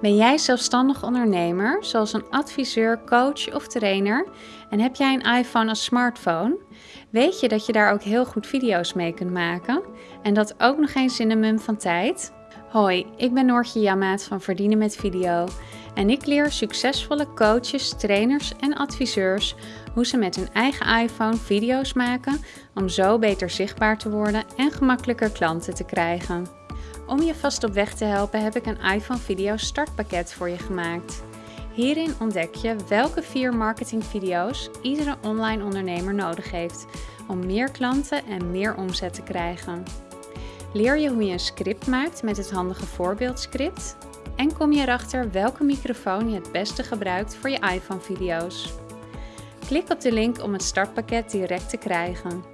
Ben jij zelfstandig ondernemer, zoals een adviseur, coach of trainer en heb jij een iPhone als smartphone? Weet je dat je daar ook heel goed video's mee kunt maken en dat ook nog eens in een van tijd? Hoi, ik ben Noortje Jammaat van Verdienen met Video en ik leer succesvolle coaches, trainers en adviseurs hoe ze met hun eigen iPhone video's maken om zo beter zichtbaar te worden en gemakkelijker klanten te krijgen. Om je vast op weg te helpen heb ik een iPhone Video startpakket voor je gemaakt. Hierin ontdek je welke vier marketingvideo's iedere online ondernemer nodig heeft om meer klanten en meer omzet te krijgen. Leer je hoe je een script maakt met het handige voorbeeldscript en kom je erachter welke microfoon je het beste gebruikt voor je iPhone video's. Klik op de link om het startpakket direct te krijgen.